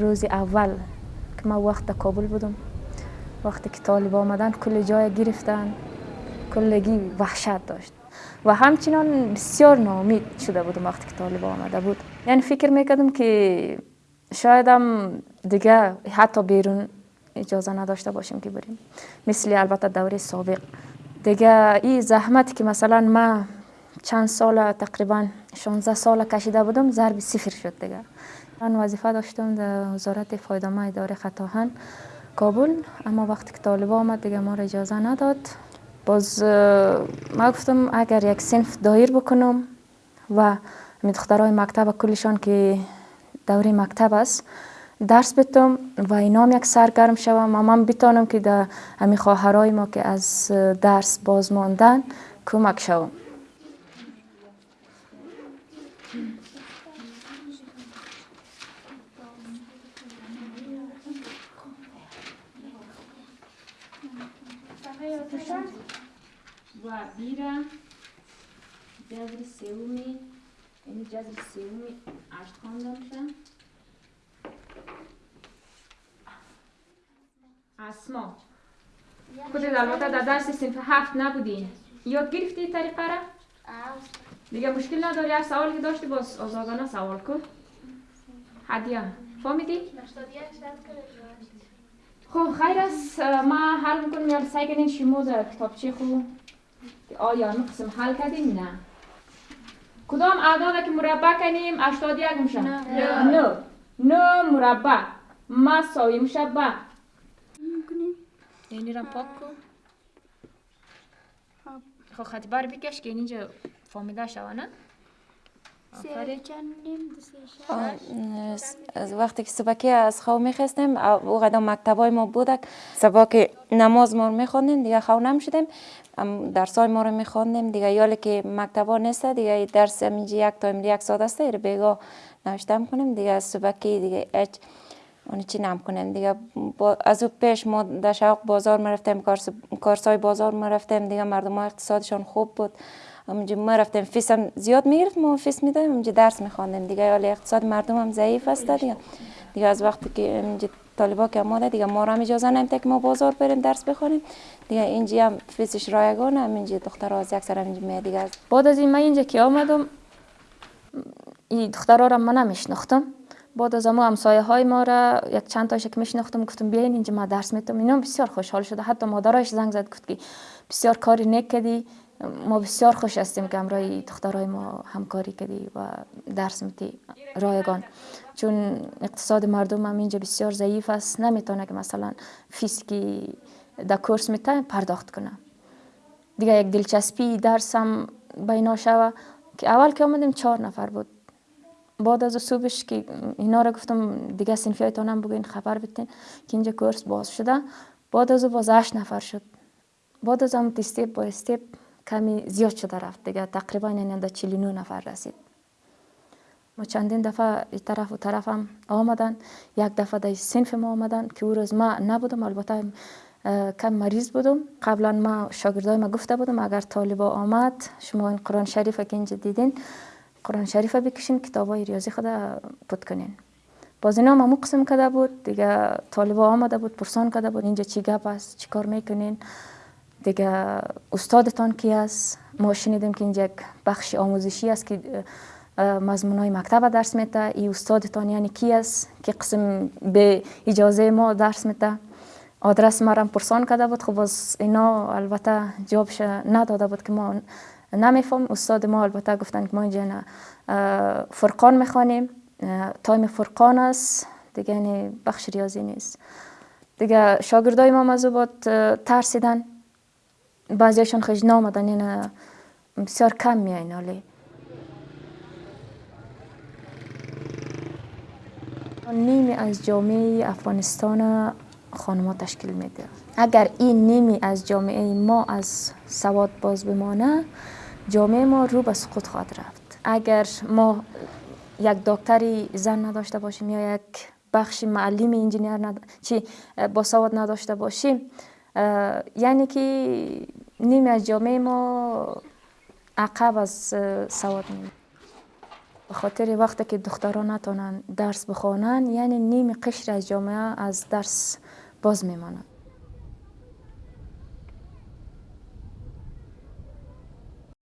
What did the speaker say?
روز اول که ما وقت کابل بودم وقتی که طالب آمدن کل جای گرفتن کلگی وحشت داشت و همچنان بسیار نامید شده بودم وقتی که طالب آمده بود. یعنی فکر می‌کردم که شایدم دیگه حتی بیرون اجازه نداشته باشیم که بریم. مثل البته دوره سابق. دیگه این زحمتی که مثلا ما چند سال تقریبا 16 سال کشیده بودم ضرب صفر شد دیگه. ман вазифа доштум дар вазорати фойдома идораи хатоҳан. Кобул аммо вақте ки толиба омад дига моро иҷоза надод. Боз э, ман гуфтам агар як синф доир бикунам ва духтарои мактаба куллишон ки даври мактаб аст дарс битам ва инам як саргарм шавам ва ман битонам ки да ҳамин хоҳарои мо ки аз э, дарс боз мондан кӯмак шавам. جذر سومی اشت خوانده میشه اسما خودت البته در درس صنف هفت نبودی یاد گرفتی طریقه را؟ دیگه مشکل نداری هر سوالی که داشتی باز آزادانه سوال کن هدیه فهمیدی؟ خب خیر است. ما حل می‌کنم یا سعی کنین شما در کتابچه خو آیا قسم حل کردیم نه؟ کدام اعداد که مربع کنیم؟ 81 میشه نه. نه. نه. مربع. مساوی میشه به یعنی را پاک کن. خب. خط بر بکش که اینجا فامیده شوه نه از وقتی که صبحی از خواب میخستیم او قدم مکتبای ما بودک صبح که نماز ما رو میخوندیم دیگه خواب نمی‌شدیم درسای ما رو میخوندیم دیگه یالی که مکتبا نیست دیگه درس یک تا یک ساعت است رو بیگا نوشته می‌کنیم دیگه صبحی دیگه اچ اون چی نم کنیم دیگه از او پیش ما در شوق بازار مرفتیم کارسای بازار مرفتیم دیگه مردم ها اقتصادشان خوب بود. همونجا ما رفتیم. فیس هم زیاد می‌گرفت ما فیس می‌دادیم. اونجا درس میخواندیم. دیگه حال اقتصاد مردم هم ضعیف است دیگه. دیگه از وقتی که اینجا طالبا که دیگه ما را هم اجازه نمیده که ما بازار بریم درس بخونیم. دیگه اینجا هم فیسش رایگان هم اینجا دختر از یک سر اینجا می دیگه. بعد از این من اینجا که آمدم این دخترها را من نمیشناختم بعد از امو همسایه های ما را یک چند تاش که میشناختم گفتم بیاین اینجا ما درس میتم اینا بسیار خوشحال شده حتی مادرش زنگ زد گفت که بسیار کاری نکدی ما بسیار خوش هستیم که امرای دخترای ما همکاری کردی و درس میتی رایگان چون اقتصاد مردم هم اینجا بسیار ضعیف است نمی‌تونه که مثلا فیس که در کورس میته پرداخت کنه دیگه یک دلچسپی درس هم بینا شوه که اول که آمدیم چهار نفر بود بعد از صبحش که اینا را گفتم دیگه سنفی هم بگین خبر بتین که اینجا کورس باز شده. بعد از باز هشت نفر شد. بعد از هم استیپ با استیپ کمی زیاد شده رفت دیگه. تقریبا این 49 نفر رسید. ما چندین دفعه این طرف و طرف هم آمدن. یک دفعه در سنف ما آمدن که او روز ما نبودم. البته کم مریض بودم. قبلا ما شاگردای ما گفته بودم اگر طالبا آمد شما این قرآن شریف که اینجا دیدین قرآن شریف بکشین کتابای ریاضی خود پود کنین. باز اینا هم قسم کده بود دیگه طالبا آمده بود پرسان کده بود اینجا چی گپ است چی کار می‌کنین؟ دیگه استادتان کی است؟ ما شنیدیم که اینجا یک بخش آموزشی است که مضمون های مکتب درس میته ای استادتان یعنی کی است؟ که قسم به اجازه ما درس میته آدرس ما پرسان کرده بود. خب باز اینا البته جوابش نداده بود که ما نمیفهم استاد ما البته گفتن که ما اینجا فرقان می‌خوانیم. تایم فرقان است. دیگه یعنی بخش ریاضی نیست. دیگه شاگردای ما مزوبات ترسیدن. بعضیشان خیلی نامدن. این بسیار کم میاین حالی نیمی از جامعه افغانستان خانما تشکیل میده. اگر این نیمی از جامعه ما از سواد باز بمانه جامعه ما رو به سقوط خواهد رفت. اگر ما یک دکتری زن نداشته باشیم یا یک بخش معلم انجینیر ند... چی با سواد نداشته باشیم یعنی که نیمی از جامعه ما عقب از سواد میمونه. به خاطر وقتی که دختران نتونن درس بخوانن یعنی نیم قشر از جامعه از درس باز میمانند.